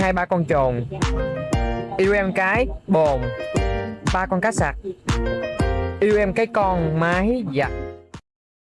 hai ba con trồn. Yêu em cái, bồn. Ba con cá sặc Yêu em cái con, mái, giặt.